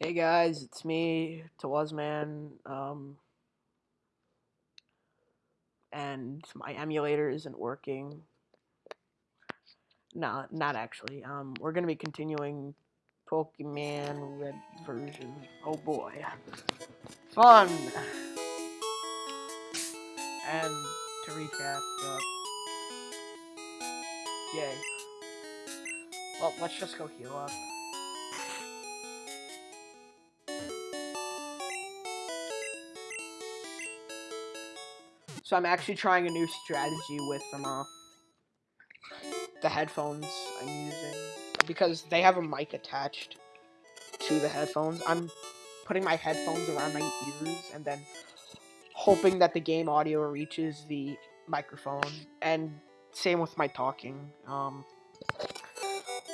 Hey guys, it's me, Tawazman, um, and my emulator isn't working. No, not actually. Um, we're gonna be continuing Pokemon Red version. Oh boy, fun! And to recap, uh, yay. Well, let's just go heal up. So I'm actually trying a new strategy with um, uh, the headphones I'm using because they have a mic attached to the headphones. I'm putting my headphones around my ears and then hoping that the game audio reaches the microphone and same with my talking. Um,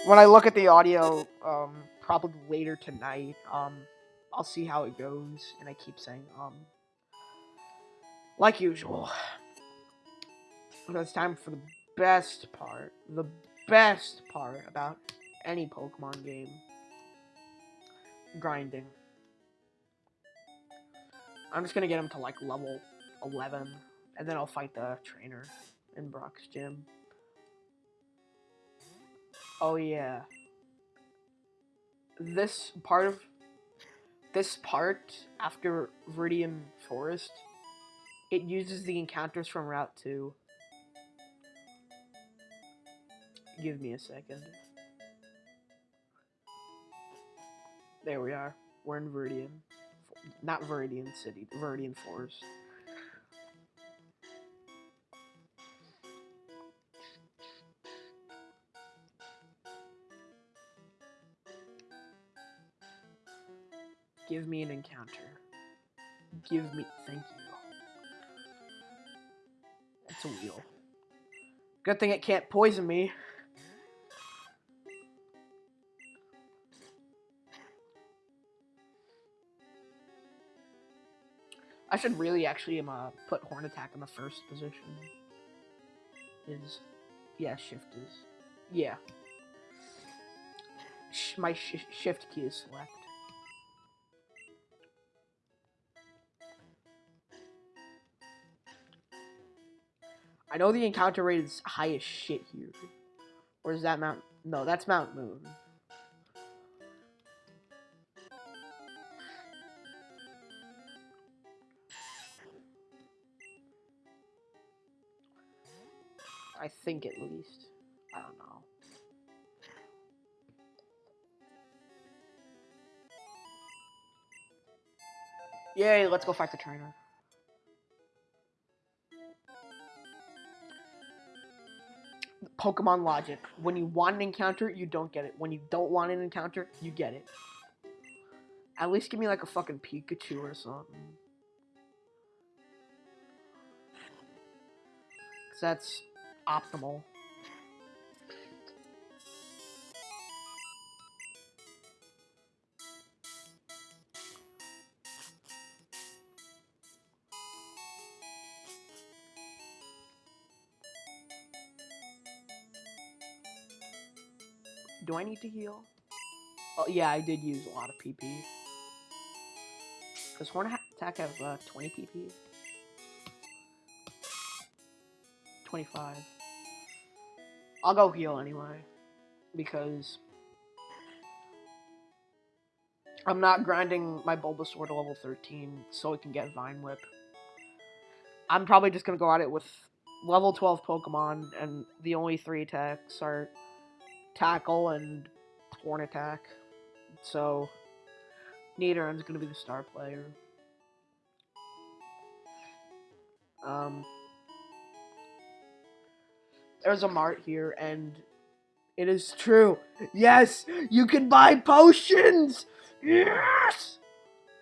when I look at the audio, um, probably later tonight, um, I'll see how it goes, and I keep saying, um, like usual. But it's time for the best part. The best part about any Pokemon game. Grinding. I'm just gonna get him to like level 11, and then I'll fight the trainer in Brock's gym. Oh yeah. This part of this part after Viridian Forest it uses the encounters from Route 2. Give me a second. There we are. We're in Viridian. Not Viridian City, Viridian Forest. Give me an encounter. Give me. Thank you. A wheel. Good thing it can't poison me. I should really actually um, uh, put Horn Attack in the first position. Is yeah, shift is yeah. Sh my sh shift key is select. I know the encounter rate is high as shit here. Or is that Mount... No, that's Mount Moon. I think at least. I don't know. Yay, let's go fight the trainer. Pokemon logic. When you want an encounter, you don't get it. When you don't want an encounter, you get it. At least give me like a fucking Pikachu or something. Cause that's optimal. Do I need to heal? Oh, yeah, I did use a lot of PP. Does Horn Attack have uh, 20 PP? 25. I'll go heal anyway. Because... I'm not grinding my Bulbasaur to level 13 so it can get Vine Whip. I'm probably just going to go at it with level 12 Pokemon, and the only three attacks are tackle and horn attack. So Nidoran's gonna be the star player. Um, there's a mart here, and it is true. Yes, you can buy potions. Yes.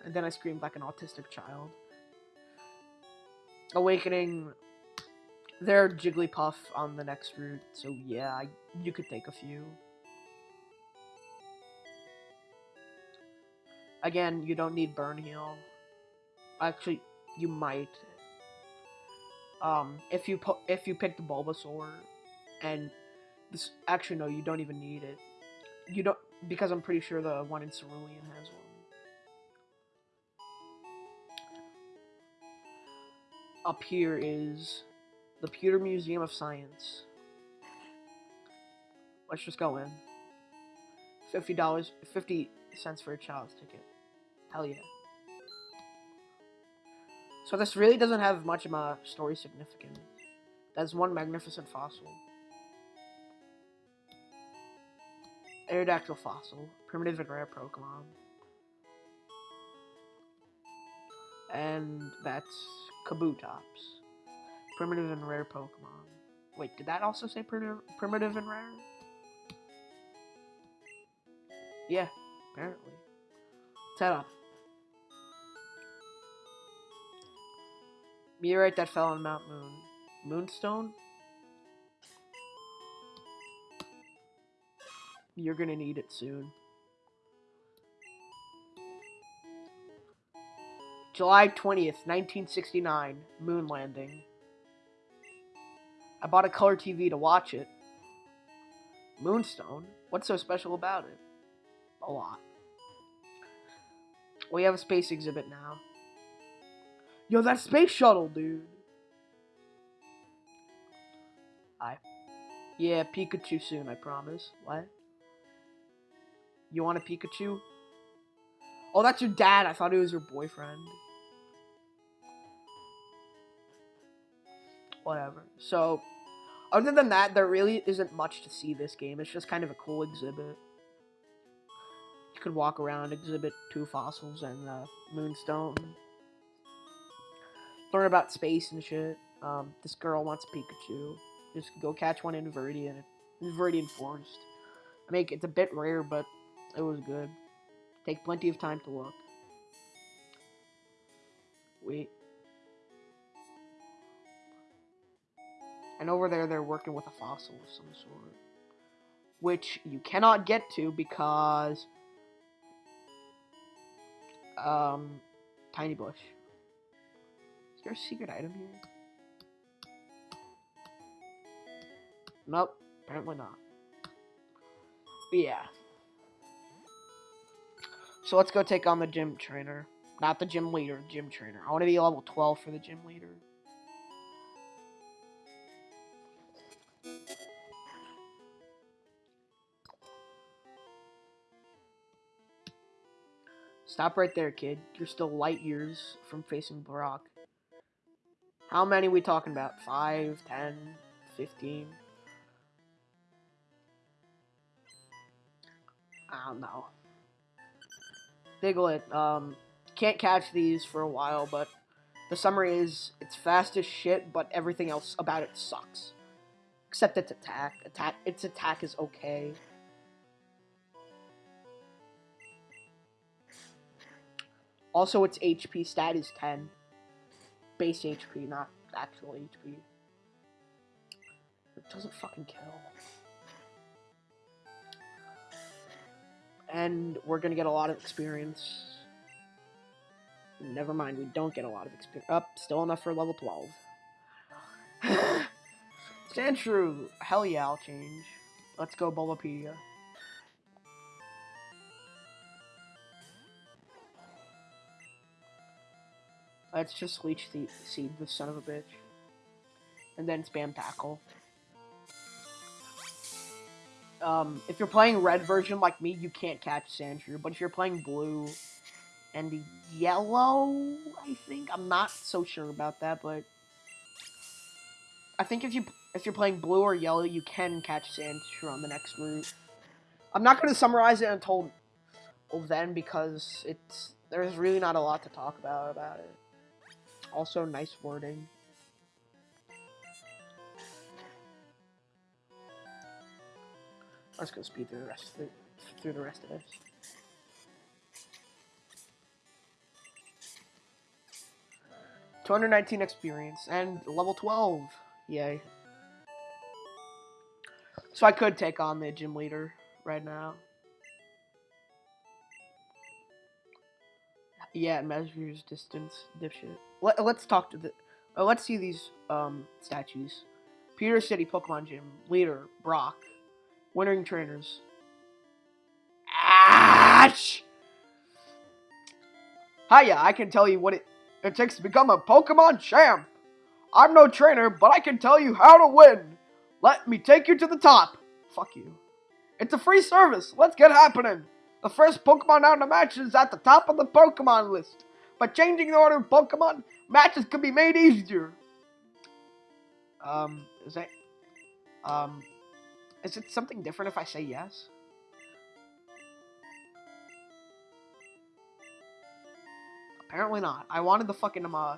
And then I screamed like an autistic child. Awakening they're Jigglypuff on the next route, so yeah, I, you could take a few. Again, you don't need Burn Heal. Actually, you might. Um, if you if you pick the Bulbasaur, and this actually no, you don't even need it. You don't because I'm pretty sure the one in Cerulean has one. Up here is the Pewter Museum of Science. Let's just go in. Fifty dollars, fifty cents for a child's ticket. Hell yeah. So this really doesn't have much of a story significance. That's one magnificent fossil. Aerodactyl fossil, primitive and rare Pokemon. And that's Kabutops, primitive and rare Pokemon. Wait, did that also say primitive, and rare? Yeah, apparently. Set up. Meteorite that fell on Mount Moon. Moonstone? You're gonna need it soon. July 20th, 1969. Moon landing. I bought a color TV to watch it. Moonstone? What's so special about it? A lot. We have a space exhibit now. Yo, that space shuttle, dude. Hi. Yeah, Pikachu soon, I promise. What? You want a Pikachu? Oh, that's your dad. I thought it was your boyfriend. Whatever. So, other than that, there really isn't much to see this game. It's just kind of a cool exhibit. You could walk around, exhibit two fossils and uh, Moonstone learn about space and shit. Um, this girl wants Pikachu. Just go catch one in Viridian. Viridian Forest. I mean, it's a bit rare, but it was good. Take plenty of time to look. Wait. And over there, they're working with a fossil of some sort. Which you cannot get to because... Um, Tiny Bush Is there a secret item here? Nope, apparently not. But yeah. So let's go take on the gym trainer. Not the gym leader, gym trainer. I want to be level 12 for the gym leader. Stop right there, kid. You're still light years from facing Brock. How many we talking about? 5, 10, 15? I don't know. Diglett, um, can't catch these for a while, but the summary is it's fast as shit, but everything else about it sucks. Except its attack. Attack its attack is okay. Also, its HP stat is 10 base HP, not actual HP. It doesn't fucking kill. And we're gonna get a lot of experience. Never mind, we don't get a lot of experience. Up, oh, still enough for level 12. Sandshrew! Hell yeah, I'll change. Let's go Bulbapedia. Let's just leech the seed, the son of a bitch. And then spam tackle. Um, if you're playing red version like me, you can't catch Sandshrew. But if you're playing blue and yellow, I think I'm not so sure about that, but I think if you if you're playing blue or yellow, you can catch Sandshrew on the next route. I'm not going to summarize it until then because it's there's really not a lot to talk about about it. Also, nice wording. Let's go speed through the rest of the, through the rest of this. Two hundred nineteen experience and level twelve. Yay. So I could take on the gym leader right now. Yeah, it measures distance, dipshit. Let, us talk to the. Uh, let's see these um, statues. Pewter City Pokemon Gym leader Brock, winning trainers. Ash. Hiya! I can tell you what it, it takes to become a Pokemon champ. I'm no trainer, but I can tell you how to win. Let me take you to the top. Fuck you. It's a free service. Let's get happening. The first Pokemon out in the match is at the top of the Pokemon list. By changing the order of Pokemon, matches can be made easier. Um, is that, um, is it something different if I say yes? Apparently not. I wanted the fucking, um, uh,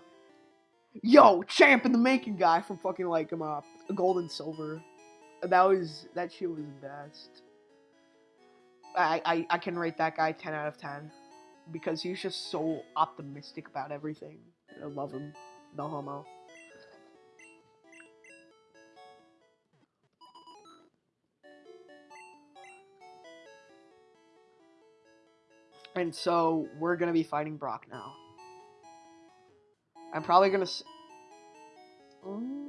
yo, champ in the making guy from fucking, like, um, uh, gold and silver. That was, that shit was the best. I, I, I can rate that guy 10 out of 10. Because he's just so optimistic about everything. I love him. No homo. And so, we're gonna be fighting Brock now. I'm probably gonna... S mm.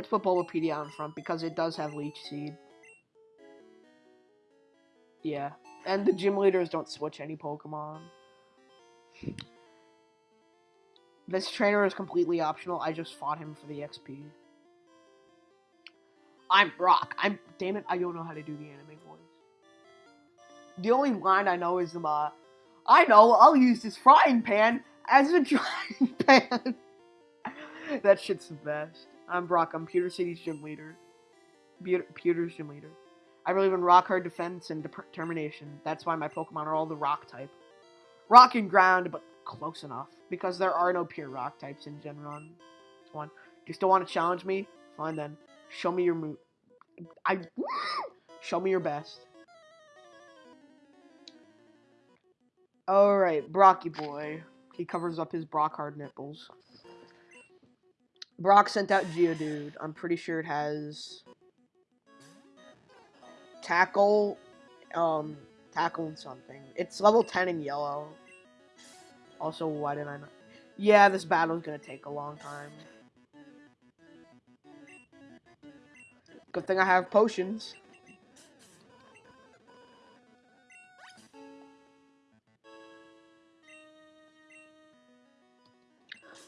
Let's put Bulbapedia on front because it does have Leech Seed. Yeah. And the gym leaders don't switch any Pokemon. This trainer is completely optional. I just fought him for the XP. I'm Brock. I'm damn it, I don't know how to do the anime voice. The only line I know is the uh, I know, I'll use this frying pan as a drying pan. that shit's the best. I'm Brock. I'm Pewter City's gym leader. Pewter's gym leader. I believe in rock hard defense and determination. That's why my Pokemon are all the rock type. Rock and ground, but close enough. Because there are no pure rock types in Gen 1. One. Do you still want to challenge me? Fine then. Show me your move. I show me your best. Alright, Brocky boy. He covers up his Brock hard nipples. Brock sent out Geodude. I'm pretty sure it has tackle, um, tackle and something. It's level 10 in yellow. Also, why did I not? Yeah, this battle is gonna take a long time. Good thing I have potions.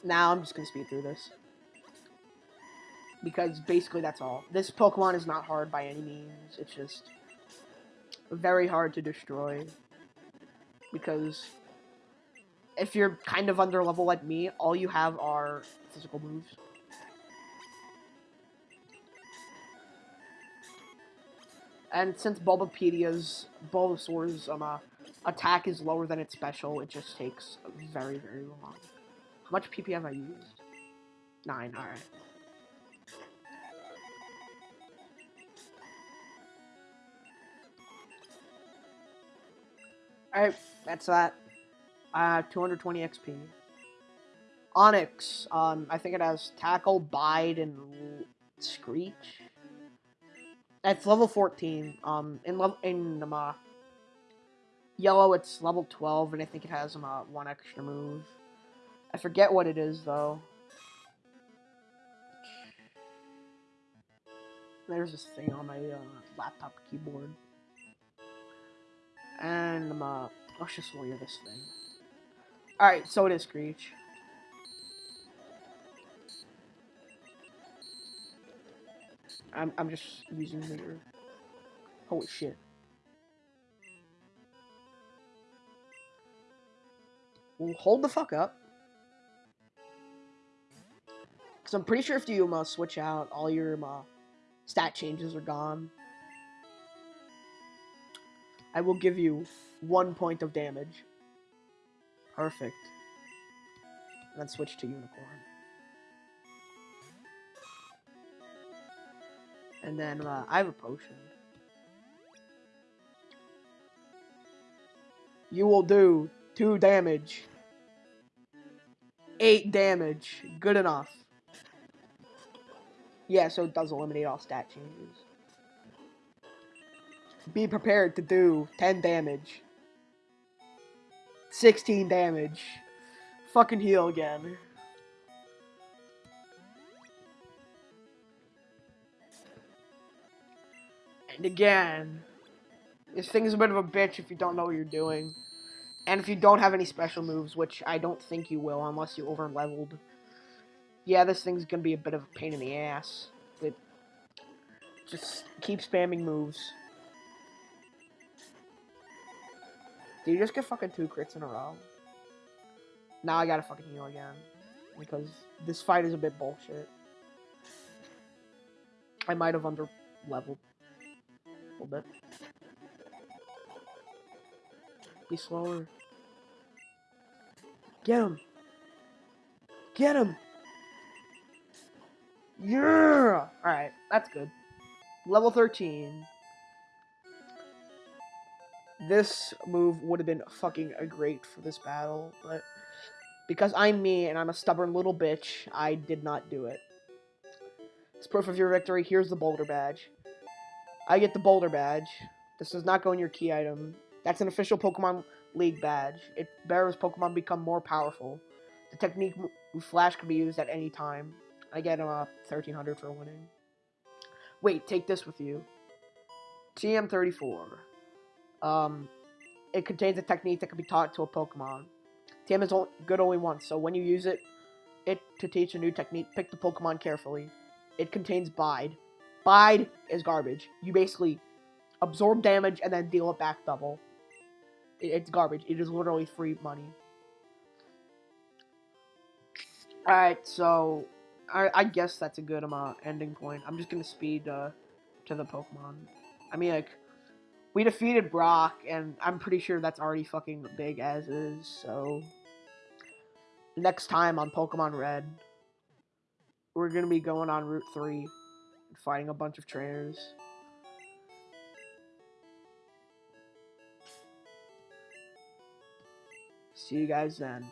Now I'm just gonna speed through this. Because basically that's all. This Pokemon is not hard by any means. It's just very hard to destroy. Because if you're kind of under level like me, all you have are physical moves. And since Bulbapedia's, Bulbasaur's um, uh, attack is lower than its special, it just takes very, very long. How much PP have I used? Nine, alright. Alright, that's that. Uh, 220 XP. Onix, um, I think it has Tackle, Bide, and Screech. It's level 14. Um, in level in um, uh, yellow, it's level 12, and I think it has um, uh, one extra move. I forget what it is though. There's this thing on my uh, laptop keyboard, and uh, let's just warrior this thing. Alright, so it is Screech. I'm, I'm just using here. Holy shit. Well, hold the fuck up. Because I'm pretty sure if you uh, switch out, all your uh, stat changes are gone. I will give you one point of damage. Perfect. And then switch to Unicorn. And then uh, I have a potion. You will do 2 damage. 8 damage. Good enough. Yeah, so it does eliminate all stat changes. Be prepared to do 10 damage. 16 damage. Fucking heal again. And again, this thing is a bit of a bitch if you don't know what you're doing. And if you don't have any special moves, which I don't think you will unless you over leveled. Yeah, this thing's gonna be a bit of a pain in the ass. But just keep spamming moves. Did you just get fucking two crits in a row? Now I gotta fucking heal again. Because this fight is a bit bullshit. I might have under leveled a little bit. Be slower. Get him! Get him! Yeah! Alright, that's good. Level 13. This move would have been fucking great for this battle, but because I'm me and I'm a stubborn little bitch, I did not do it. As proof of your victory, here's the boulder badge. I get the boulder badge. This does not go in your key item. That's an official Pokemon League badge. It bears Pokemon become more powerful. The technique Flash can be used at any time. I get a uh, 1300 for winning. Wait, take this with you. TM34. Um, it contains a technique that can be taught to a Pokemon. TM is only, good only once, so when you use it, it to teach a new technique, pick the Pokemon carefully. It contains Bide. Bide is garbage. You basically absorb damage and then deal it back double. It's garbage. It is literally free money. Alright, so I, I, guess that's a good amount ending point. I'm just gonna speed uh, to the Pokemon. I mean, like, we defeated Brock, and I'm pretty sure that's already fucking big as is, so... Next time on Pokemon Red, we're gonna be going on Route 3 and fighting a bunch of trainers. See you guys then.